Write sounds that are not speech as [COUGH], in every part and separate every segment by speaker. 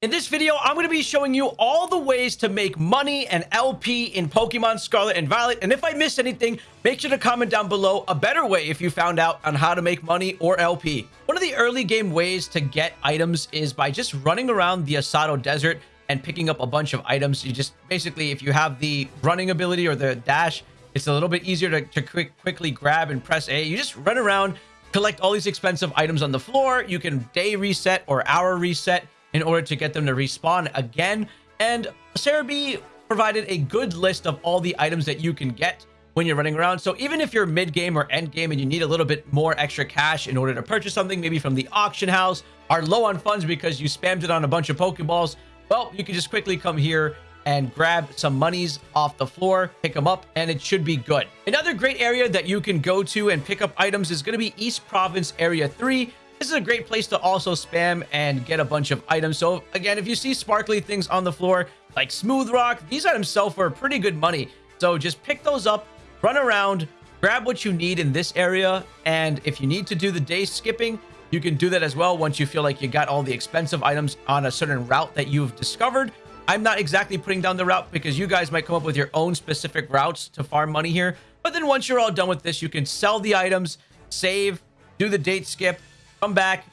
Speaker 1: In this video, I'm going to be showing you all the ways to make money and LP in Pokemon Scarlet and Violet. And if I missed anything, make sure to comment down below a better way if you found out on how to make money or LP. One of the early game ways to get items is by just running around the Asado Desert and picking up a bunch of items. You just basically, if you have the running ability or the dash, it's a little bit easier to, to quick, quickly grab and press A. You just run around, collect all these expensive items on the floor. You can day reset or hour reset in order to get them to respawn again. And Serebii provided a good list of all the items that you can get when you're running around. So even if you're mid-game or end-game and you need a little bit more extra cash in order to purchase something, maybe from the auction house, are low on funds because you spammed it on a bunch of Pokeballs, well, you can just quickly come here and grab some monies off the floor, pick them up, and it should be good. Another great area that you can go to and pick up items is going to be East Province Area 3. This is a great place to also spam and get a bunch of items. So again, if you see sparkly things on the floor like Smooth Rock, these items sell for pretty good money. So just pick those up, run around, grab what you need in this area. And if you need to do the day skipping, you can do that as well once you feel like you got all the expensive items on a certain route that you've discovered. I'm not exactly putting down the route because you guys might come up with your own specific routes to farm money here. But then once you're all done with this, you can sell the items, save, do the date skip, come back,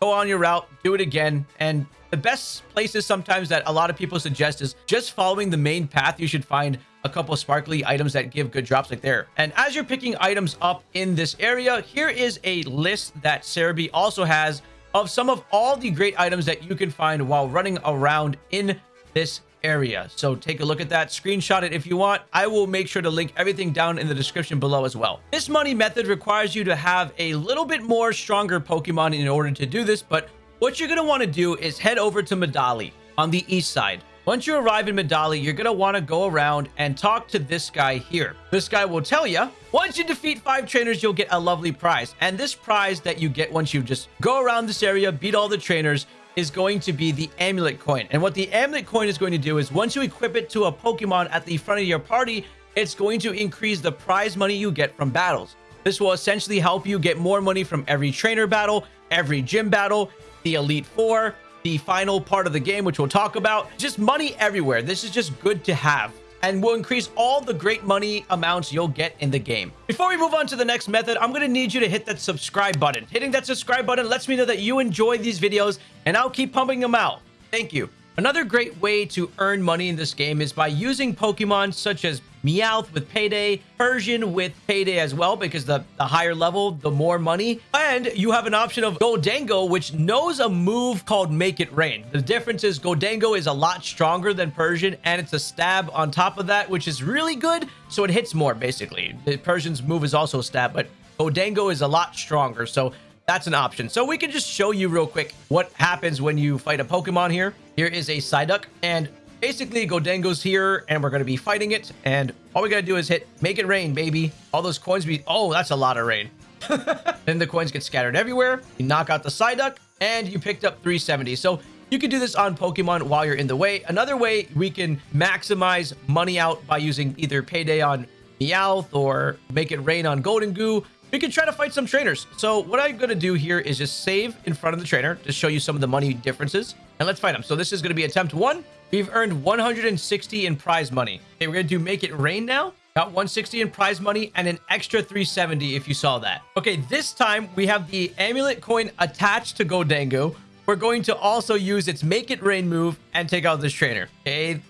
Speaker 1: go on your route, do it again. And the best places sometimes that a lot of people suggest is just following the main path. You should find a couple of sparkly items that give good drops like there. And as you're picking items up in this area, here is a list that Serebii also has of some of all the great items that you can find while running around in this area. So take a look at that, screenshot it if you want. I will make sure to link everything down in the description below as well. This money method requires you to have a little bit more stronger Pokemon in order to do this, but what you're going to want to do is head over to Medali on the east side. Once you arrive in Medali, you're going to want to go around and talk to this guy here. This guy will tell you, once you defeat five trainers, you'll get a lovely prize. And this prize that you get once you just go around this area, beat all the trainers, is going to be the amulet coin. And what the amulet coin is going to do is once you equip it to a Pokemon at the front of your party, it's going to increase the prize money you get from battles. This will essentially help you get more money from every trainer battle, every gym battle, the Elite Four, the final part of the game, which we'll talk about. Just money everywhere. This is just good to have and will increase all the great money amounts you'll get in the game. Before we move on to the next method, I'm going to need you to hit that subscribe button. Hitting that subscribe button lets me know that you enjoy these videos, and I'll keep pumping them out. Thank you. Another great way to earn money in this game is by using Pokemon such as Meowth with Payday, Persian with Payday as well, because the, the higher level, the more money. And you have an option of Gholdengo, which knows a move called Make It Rain. The difference is Gholdengo is a lot stronger than Persian, and it's a stab on top of that, which is really good. So it hits more, basically. The Persian's move is also a stab, but Gholdengo is a lot stronger. So that's an option. So we can just show you real quick what happens when you fight a Pokemon here. Here is a Psyduck, and basically Gholdengo's here, and we're going to be fighting it, and all we got to do is hit Make It Rain, baby. All those coins be... Oh, that's a lot of rain. [LAUGHS] then the coins get scattered everywhere. You knock out the Psyduck, and you picked up 370. So you can do this on Pokemon while you're in the way. Another way we can maximize money out by using either Payday on Meowth or Make It Rain on Gholdengo we can try to fight some trainers. So what I'm going to do here is just save in front of the trainer to show you some of the money differences. And let's fight them. So this is going to be attempt one. We've earned 160 in prize money. Okay, we're going to do make it rain now. Got 160 in prize money and an extra 370 if you saw that. Okay, this time we have the amulet coin attached to Gholdengo. We're going to also use its make it rain move and take out this trainer. Okay,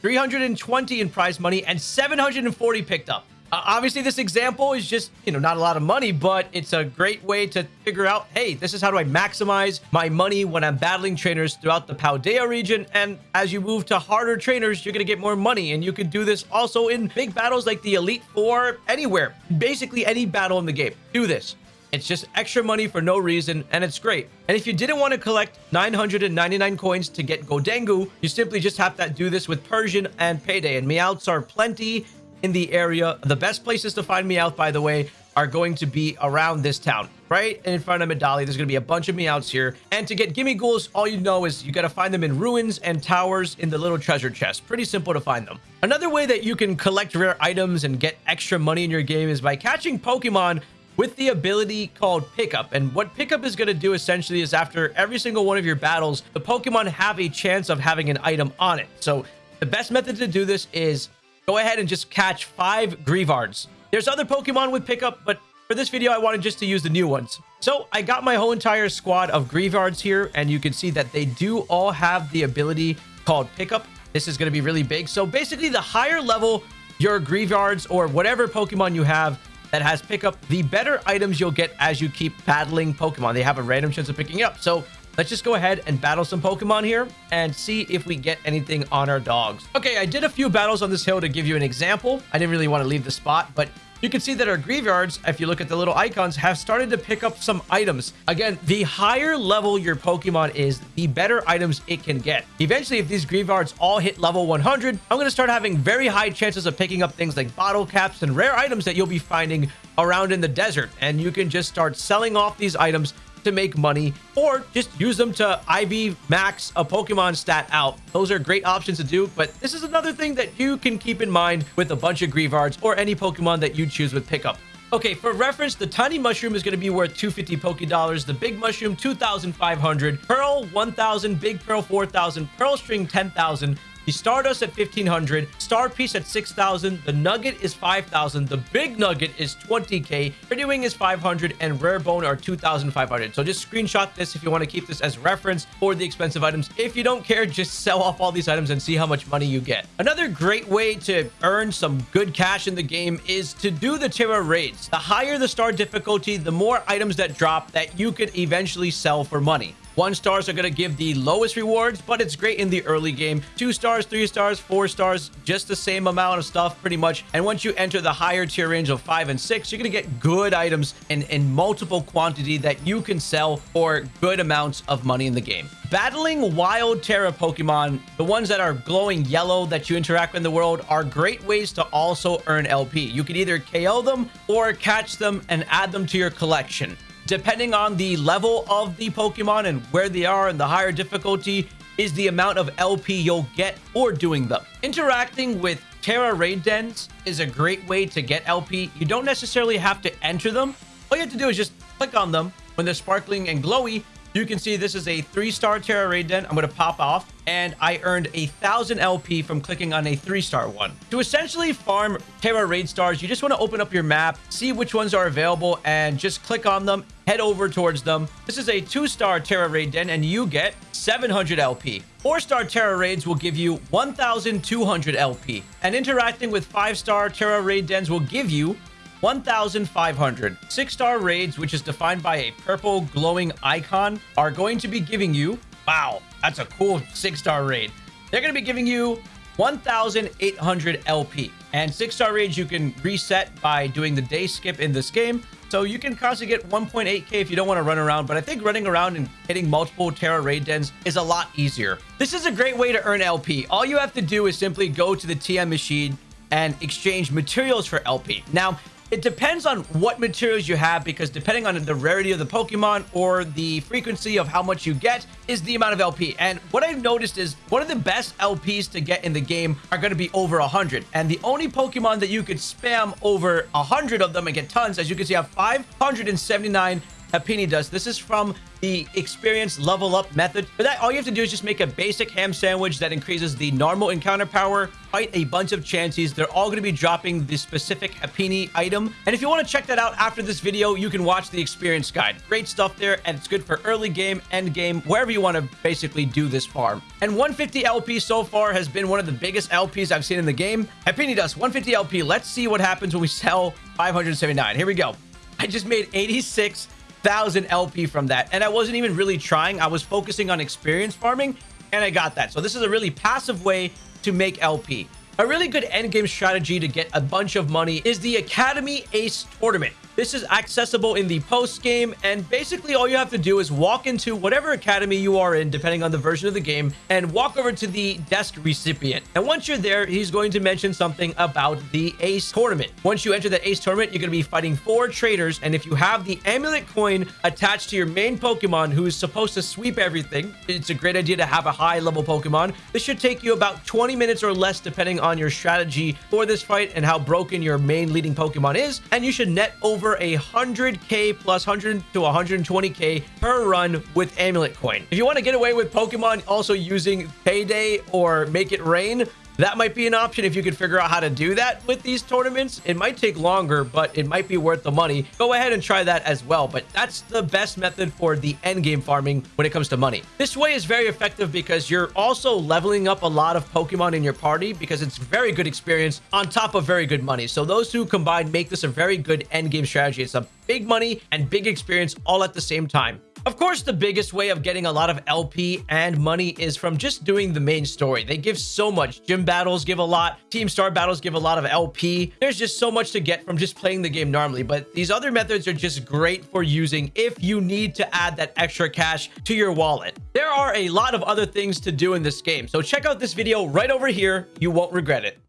Speaker 1: 320 in prize money and 740 picked up. Uh, obviously, this example is just, you know, not a lot of money, but it's a great way to figure out, hey, this is how do I maximize my money when I'm battling trainers throughout the Paldea region. And as you move to harder trainers, you're going to get more money. And you can do this also in big battles like the Elite Four, anywhere. Basically, any battle in the game. Do this. It's just extra money for no reason, and it's great. And if you didn't want to collect 999 coins to get Gholdengo, you simply just have to do this with Persian and Payday. And Meowths are plenty in the area. The best places to find Meowth, by the way, are going to be around this town, right in front of Medali. There's going to be a bunch of Meowths here. And to get Gimmighouls, all you know is you got to find them in ruins and towers in the little treasure chest. Pretty simple to find them. Another way that you can collect rare items and get extra money in your game is by catching Pokemon with the ability called Pickup. And what Pickup is going to do essentially is after every single one of your battles, the Pokemon have a chance of having an item on it. So the best method to do this is go ahead and just catch five Greavards. There's other Pokemon with Pickup, but for this video, I wanted just to use the new ones. So I got my whole entire squad of Greavards here, and you can see that they do all have the ability called Pickup. This is going to be really big. So basically, the higher level your Greavards or whatever Pokemon you have that has Pickup, the better items you'll get as you keep battling Pokemon. They have a random chance of picking it up. So let's just go ahead and battle some Pokemon here and see if we get anything on our dogs. Okay, I did a few battles on this hill to give you an example. I didn't really want to leave the spot, but you can see that our Greavards, if you look at the little icons, have started to pick up some items. Again, the higher level your Pokemon is, the better items it can get. Eventually, if these Greavards all hit level 100, I'm going to start having very high chances of picking up things like bottle caps and rare items that you'll be finding around in the desert. And you can just start selling off these items to make money or just use them to IV max a Pokemon stat out. Those are great options to do, but this is another thing that you can keep in mind with a bunch of Greavards or any Pokemon that you choose with pickup. Okay, for reference, the tiny mushroom is going to be worth 250 Poke Dollars, the big mushroom 2,500, Pearl 1,000, big Pearl 4,000, Pearl String 10,000, the Stardust at 1500, Star Piece at 6000, the Nugget is 5000, the Big Nugget is 20k, Pretty Wing is 500, and Rare Bone are 2500. So just screenshot this if you want to keep this as reference for the expensive items. If you don't care, just sell off all these items and see how much money you get. Another great way to earn some good cash in the game is to do the Tera raids. The higher the star difficulty, the more items that drop that you could eventually sell for money. One stars are going to give the lowest rewards, but it's great in the early game. Two stars, three stars, four stars, just the same amount of stuff pretty much. And once you enter the higher tier range of five and six, you're going to get good items in, in multiple quantity that you can sell for good amounts of money in the game. Battling wild Tera Pokemon, the ones that are glowing yellow that you interact with in the world, are great ways to also earn LP. You can either KO them or catch them and add them to your collection. Depending on the level of the Pokemon and where they are and the higher difficulty is the amount of LP you'll get for doing them. Interacting with Tera Raid Dens is a great way to get LP. You don't necessarily have to enter them. All you have to do is just click on them when they're sparkling and glowy you can see this is a three-star Tera Raid Den. I'm going to pop off, and I earned a 1,000 LP from clicking on a three-star one. To essentially farm Tera Raid Stars, you just want to open up your map, see which ones are available, and just click on them, head over towards them. This is a two-star Tera Raid Den, and you get 700 LP. Four-star Tera Raids will give you 1,200 LP. And interacting with five-star Tera Raid Dens will give you 1,500. Six-star raids, which is defined by a purple glowing icon, are going to be giving you... Wow, that's a cool six-star raid. They're going to be giving you 1,800 LP. And six-star raids you can reset by doing the day skip in this game. So you can constantly get 1.8k if you don't want to run around. But I think running around and hitting multiple Tera raid dens is a lot easier. This is a great way to earn LP. All you have to do is simply go to the TM machine and exchange materials for LP. Now, it depends on what materials you have because depending on the rarity of the Pokemon or the frequency of how much you get is the amount of LP. And what I've noticed is one of the best LPs to get in the game are going to be over 100. And the only Pokemon that you could spam over 100 of them and get tons, as you can see, I have 579 Happiny Dust. This is from the experience level up method. For that, all you have to do is just make a basic ham sandwich that increases the normal encounter power, fight a bunch of Chanseys. They're all going to be dropping the specific Happiny item. And if you want to check that out after this video, you can watch the experience guide. Great stuff there, and it's good for early game, end game, wherever you want to basically do this farm. And 150 LP so far has been one of the biggest LPs I've seen in the game. Happiny Dust, 150 LP. Let's see what happens when we sell 579. Here we go. I just made 86 thousand LP from that. And I wasn't even really trying. I was focusing on experience farming and I got that. So this is a really passive way to make LP. A really good endgame strategy to get a bunch of money is the Academy Ace Tournament. This is accessible in the post game, and basically all you have to do is walk into whatever academy you are in, depending on the version of the game, and walk over to the desk recipient. And once you're there, he's going to mention something about the Ace Tournament. Once you enter the Ace Tournament, you're going to be fighting four traders, and if you have the Amulet coin attached to your main Pokemon who is supposed to sweep everything, it's a great idea to have a high level Pokemon. This should take you about 20 minutes or less, depending on your strategy for this fight and how broken your main leading Pokemon is. And you should net over a 100k plus 100 to 120k per run with Amulet Coin. If you want to get away with Pokemon also using Payday or Make It Rain, that might be an option if you could figure out how to do that with these tournaments. It might take longer, but it might be worth the money. Go ahead and try that as well. But that's the best method for the end game farming when it comes to money. This way is very effective because you're also leveling up a lot of Pokemon in your party because it's very good experience on top of very good money. So those two combined make this a very good end game strategy. It's a big money and big experience all at the same time. Of course, the biggest way of getting a lot of LP and money is from just doing the main story. They give so much. Gym battles give a lot. Team star battles give a lot of LP. There's just so much to get from just playing the game normally. But these other methods are just great for using if you need to add that extra cash to your wallet. There are a lot of other things to do in this game. So check out this video right over here. You won't regret it.